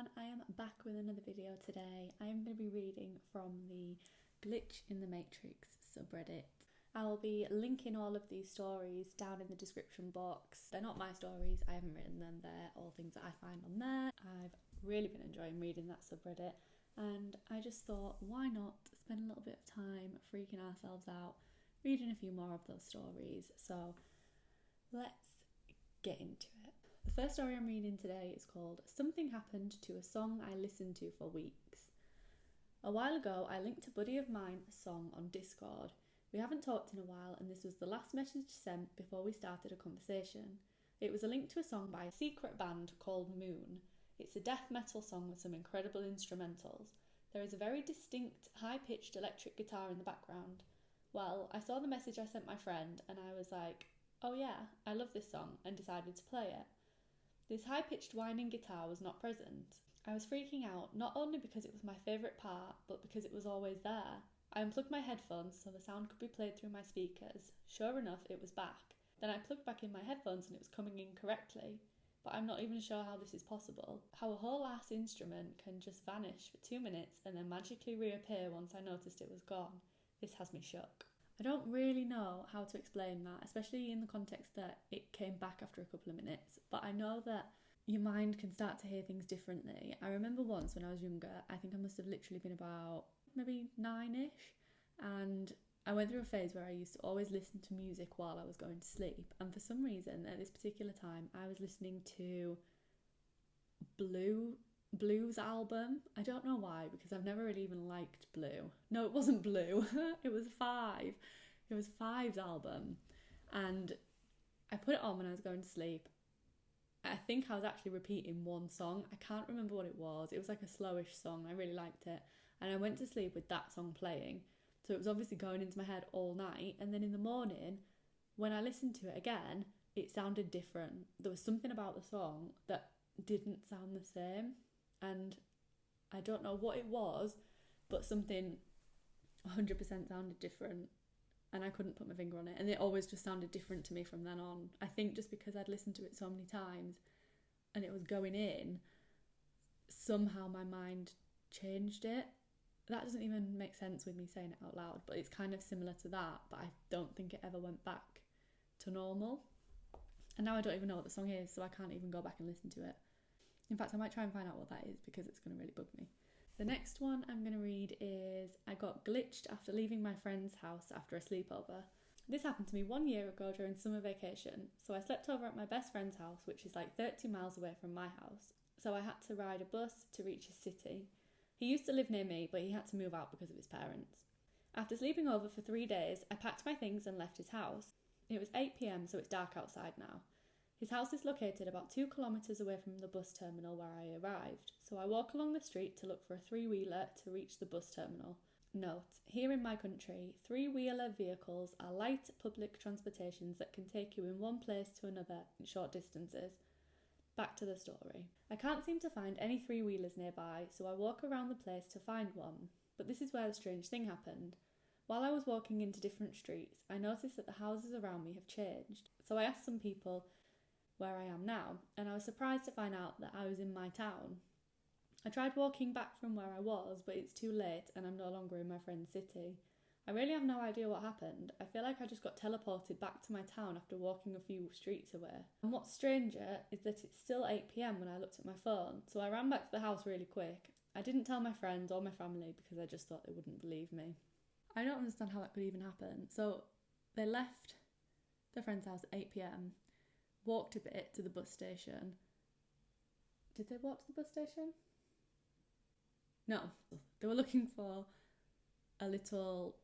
everyone, I am back with another video today. I am going to be reading from the Glitch in the Matrix subreddit. I'll be linking all of these stories down in the description box. They're not my stories, I haven't written them, they're all things that I find on there. I've really been enjoying reading that subreddit and I just thought why not spend a little bit of time freaking ourselves out reading a few more of those stories. So let's get into it. The first story I'm reading today is called Something Happened to a Song I Listened to for Weeks. A while ago, I linked a buddy of mine a song on Discord. We haven't talked in a while, and this was the last message sent before we started a conversation. It was a link to a song by a secret band called Moon. It's a death metal song with some incredible instrumentals. There is a very distinct, high pitched electric guitar in the background. Well, I saw the message I sent my friend, and I was like, oh yeah, I love this song, and decided to play it. This high pitched whining guitar was not present. I was freaking out not only because it was my favourite part, but because it was always there. I unplugged my headphones so the sound could be played through my speakers. Sure enough, it was back. Then I plugged back in my headphones and it was coming in correctly. But I'm not even sure how this is possible. How a whole ass instrument can just vanish for two minutes and then magically reappear once I noticed it was gone. This has me shook. I don't really know how to explain that, especially in the context that it came back after a couple of minutes, but I know that your mind can start to hear things differently. I remember once when I was younger, I think I must have literally been about maybe nine ish, and I went through a phase where I used to always listen to music while I was going to sleep, and for some reason at this particular time, I was listening to Blue Blues album. I don't know why because I've never really even liked Blue. No, it wasn't Blue. it was Five. It was Five's album, and I put it on when I was going to sleep. I think I was actually repeating one song. I can't remember what it was. It was like a slowish song. I really liked it, and I went to sleep with that song playing. So it was obviously going into my head all night. And then in the morning, when I listened to it again, it sounded different. There was something about the song that didn't sound the same and I don't know what it was, but something 100% sounded different and I couldn't put my finger on it. And it always just sounded different to me from then on. I think just because I'd listened to it so many times and it was going in, somehow my mind changed it. That doesn't even make sense with me saying it out loud, but it's kind of similar to that, but I don't think it ever went back to normal. And now I don't even know what the song is, so I can't even go back and listen to it. In fact, I might try and find out what that is because it's going to really bug me. The next one I'm going to read is I got glitched after leaving my friend's house after a sleepover. This happened to me one year ago during summer vacation. So I slept over at my best friend's house, which is like 30 miles away from my house. So I had to ride a bus to reach his city. He used to live near me, but he had to move out because of his parents. After sleeping over for three days, I packed my things and left his house. It was 8 pm, so it's dark outside now. His house is located about two kilometres away from the bus terminal where I arrived, so I walk along the street to look for a three wheeler to reach the bus terminal. Note, here in my country, three wheeler vehicles are light public transportations that can take you in one place to another in short distances. Back to the story. I can't seem to find any three wheelers nearby, so I walk around the place to find one. But this is where the strange thing happened. While I was walking into different streets, I noticed that the houses around me have changed. So I asked some people where I am now, and I was surprised to find out that I was in my town. I tried walking back from where I was, but it's too late and I'm no longer in my friend's city. I really have no idea what happened. I feel like I just got teleported back to my town after walking a few streets away. And what's stranger is that it's still 8 pm when I looked at my phone, so I ran back to the house really quick. I didn't tell my friends or my family because I just thought they wouldn't believe me. I don't understand how that could even happen. So they left their friend's house at 8 pm walked a bit to the bus station. Did they walk to the bus station? No, they were looking for a little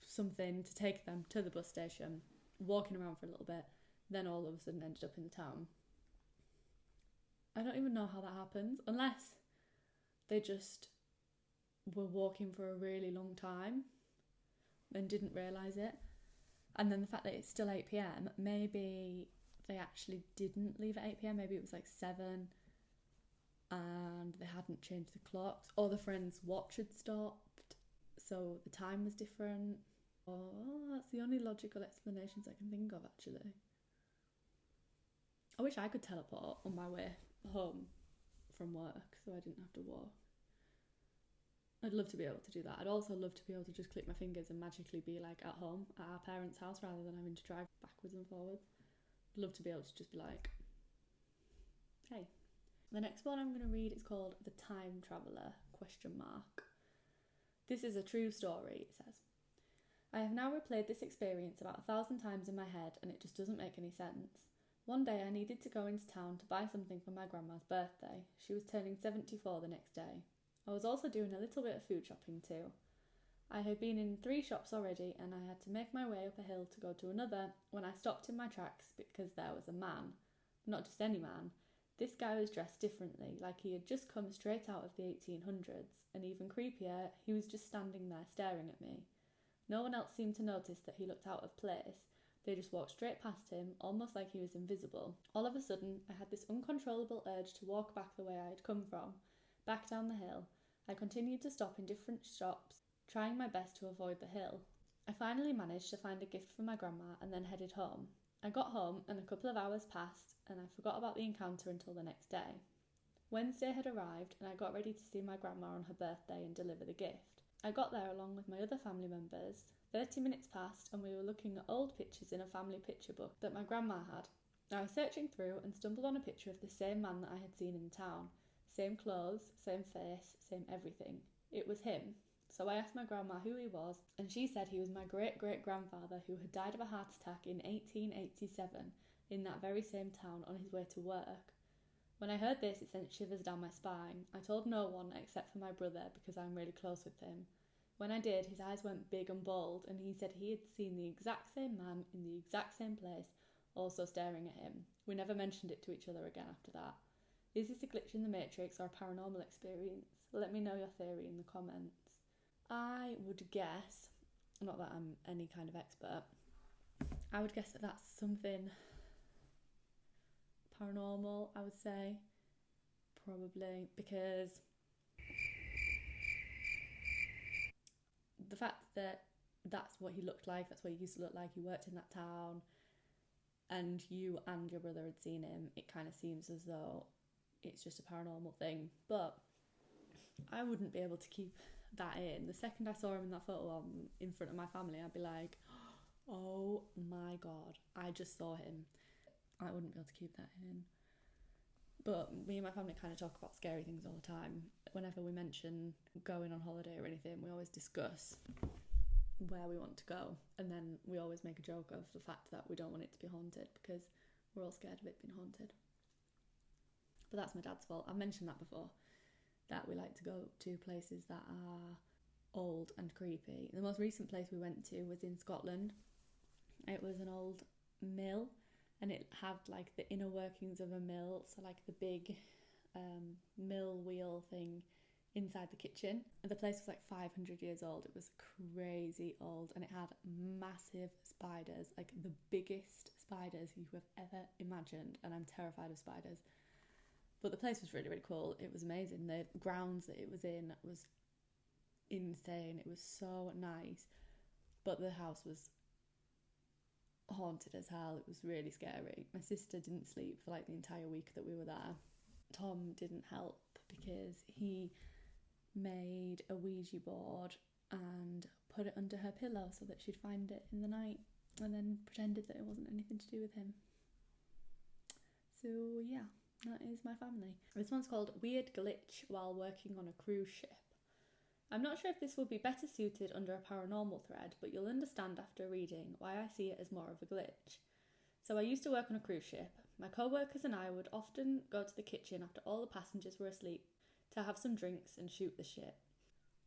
something to take them to the bus station, walking around for a little bit, then all of a sudden ended up in the town. I don't even know how that happens, unless they just were walking for a really long time and didn't realise it. And then the fact that it's still 8 pm, maybe they actually didn't leave at 8 pm, maybe it was like 7 and they hadn't changed the clocks, or the friend's watch had stopped, so the time was different. Oh, that's the only logical explanations I can think of actually. I wish I could teleport on my way home from work, so I didn't have to walk. I'd love to be able to do that. I'd also love to be able to just click my fingers and magically be like at home at our parents' house rather than having to drive backwards and forwards. I'd love to be able to just be like, hey. The next one I'm going to read is called The Time Traveller question mark. This is a true story, it says. I have now replayed this experience about a thousand times in my head and it just doesn't make any sense. One day I needed to go into town to buy something for my grandma's birthday. She was turning 74 the next day. I was also doing a little bit of food shopping too. I had been in three shops already and I had to make my way up a hill to go to another when I stopped in my tracks because there was a man. Not just any man. This guy was dressed differently, like he had just come straight out of the 1800s, and even creepier, he was just standing there staring at me. No one else seemed to notice that he looked out of place. They just walked straight past him, almost like he was invisible. All of a sudden, I had this uncontrollable urge to walk back the way I had come from, back down the hill. I continued to stop in different shops, trying my best to avoid the hill. I finally managed to find a gift for my grandma and then headed home. I got home and a couple of hours passed and I forgot about the encounter until the next day. Wednesday had arrived and I got ready to see my grandma on her birthday and deliver the gift. I got there along with my other family members. 30 minutes passed and we were looking at old pictures in a family picture book that my grandma had. I was searching through and stumbled on a picture of the same man that I had seen in town. Same clothes, same face, same everything. It was him. So I asked my grandma who he was, and she said he was my great great grandfather who had died of a heart attack in 1887 in that very same town on his way to work. When I heard this, it sent shivers down my spine. I told no one except for my brother because I'm really close with him. When I did, his eyes went big and bold, and he said he had seen the exact same man in the exact same place, also staring at him. We never mentioned it to each other again after that. Is this a glitch in the Matrix or a paranormal experience? Let me know your theory in the comments. I would guess, not that I'm any kind of expert, I would guess that that's something paranormal, I would say. Probably because the fact that that's what he looked like, that's what he used to look like, he worked in that town, and you and your brother had seen him, it kind of seems as though it's just a paranormal thing. But I wouldn't be able to keep that in. The second I saw him in that photo in front of my family, I'd be like, oh my god, I just saw him. I wouldn't be able to keep that in. But me and my family kind of talk about scary things all the time. Whenever we mention going on holiday or anything, we always discuss where we want to go. And then we always make a joke of the fact that we don't want it to be haunted because we're all scared of it being haunted. But that's my dad's fault. I've mentioned that before that we like to go to places that are old and creepy. The most recent place we went to was in Scotland. It was an old mill and it had like the inner workings of a mill, so like the big um, mill wheel thing inside the kitchen. And the place was like 500 years old. It was crazy old and it had massive spiders, like the biggest spiders you have ever imagined. And I'm terrified of spiders. But the place was really, really cool. It was amazing. The grounds that it was in was insane. It was so nice. But the house was haunted as hell. It was really scary. My sister didn't sleep for like the entire week that we were there. Tom didn't help because he made a Ouija board and put it under her pillow so that she'd find it in the night and then pretended that it wasn't anything to do with him. So, yeah, that is my family. This one's called Weird Glitch While Working on a Cruise Ship. I'm not sure if this would be better suited under a paranormal thread, but you'll understand after reading why I see it as more of a glitch. So, I used to work on a cruise ship. My co workers and I would often go to the kitchen after all the passengers were asleep to have some drinks and shoot the shit.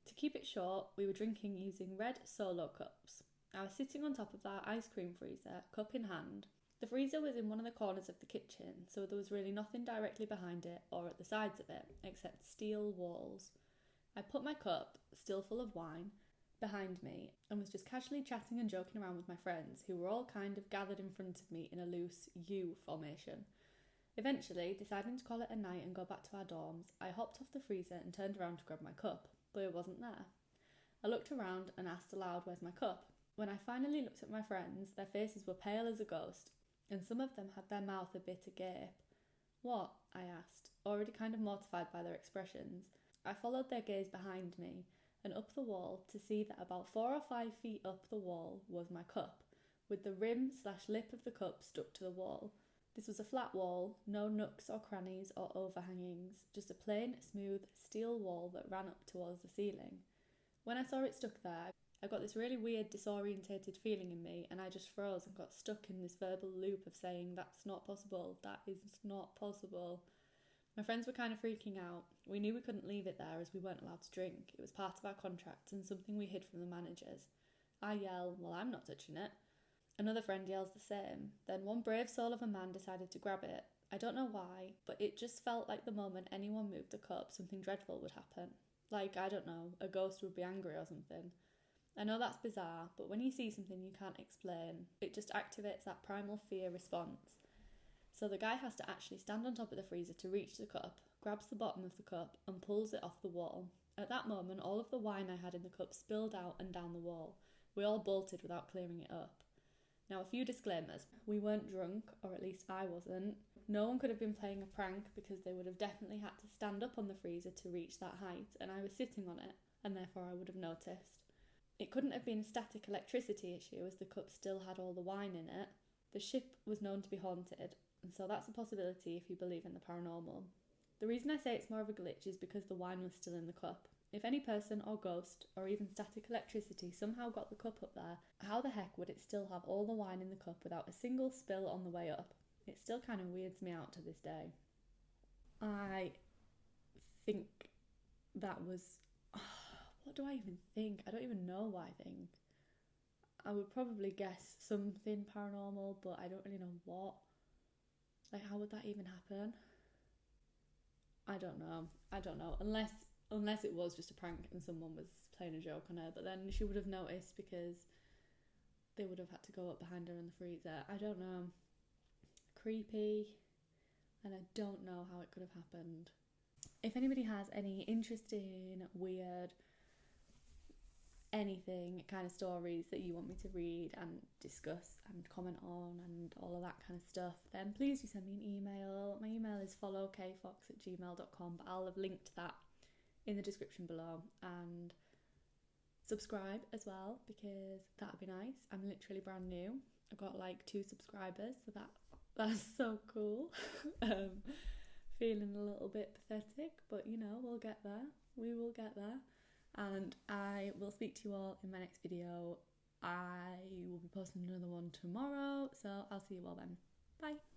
To keep it short, we were drinking using red solo cups. I was sitting on top of our ice cream freezer, cup in hand. The freezer was in one of the corners of the kitchen, so there was really nothing directly behind it or at the sides of it except steel walls. I put my cup, still full of wine, behind me and was just casually chatting and joking around with my friends, who were all kind of gathered in front of me in a loose U formation. Eventually, deciding to call it a night and go back to our dorms, I hopped off the freezer and turned around to grab my cup, but it wasn't there. I looked around and asked aloud, Where's my cup? When I finally looked at my friends, their faces were pale as a ghost, and some of them had their mouth a bit agape. What? I asked. Already kind of mortified by their expressions, I followed their gaze behind me and up the wall to see that about four or five feet up the wall was my cup, with the rim slash lip of the cup stuck to the wall. This was a flat wall, no nooks or crannies or overhangings, just a plain, smooth steel wall that ran up towards the ceiling. When I saw it stuck there, I got this really weird, disorientated feeling in me, and I just froze and got stuck in this verbal loop of saying, That's not possible, that is not possible. My friends were kind of freaking out. We knew we couldn't leave it there as we weren't allowed to drink. It was part of our contract and something we hid from the managers. I yell, Well, I'm not touching it. Another friend yells the same. Then one brave soul of a man decided to grab it. I don't know why, but it just felt like the moment anyone moved the cup, something dreadful would happen. Like, I don't know, a ghost would be angry or something. I know that's bizarre, but when you see something you can't explain, it just activates that primal fear response. So the guy has to actually stand on top of the freezer to reach the cup, grabs the bottom of the cup, and pulls it off the wall. At that moment, all of the wine I had in the cup spilled out and down the wall. We all bolted without clearing it up. Now, a few disclaimers. We weren't drunk, or at least I wasn't. No one could have been playing a prank because they would have definitely had to stand up on the freezer to reach that height, and I was sitting on it, and therefore I would have noticed. It couldn't have been a static electricity issue as the cup still had all the wine in it. The ship was known to be haunted, and so that's a possibility if you believe in the paranormal. The reason I say it's more of a glitch is because the wine was still in the cup. If any person or ghost or even static electricity somehow got the cup up there, how the heck would it still have all the wine in the cup without a single spill on the way up? It still kind of weirds me out to this day. I think that was what do I even think? I don't even know what I think. I would probably guess something paranormal, but I don't really know what. Like, how would that even happen? I don't know. I don't know. Unless unless it was just a prank and someone was playing a joke on her, but then she would have noticed because they would have had to go up behind her in the freezer. I don't know. Creepy, and I don't know how it could have happened. If anybody has any interesting, weird, anything kind of stories that you want me to read and discuss and comment on and all of that kind of stuff, then please do send me an email. My email is followkfox at gmail.com, but I'll have linked that in the description below and subscribe as well because that'd be nice. I'm literally brand new. I've got like two subscribers, so that that's so cool. um, feeling a little bit pathetic, but you know, we'll get there. We will get there and I will speak to you all in my next video. I will be posting another one tomorrow, so I'll see you all then. Bye.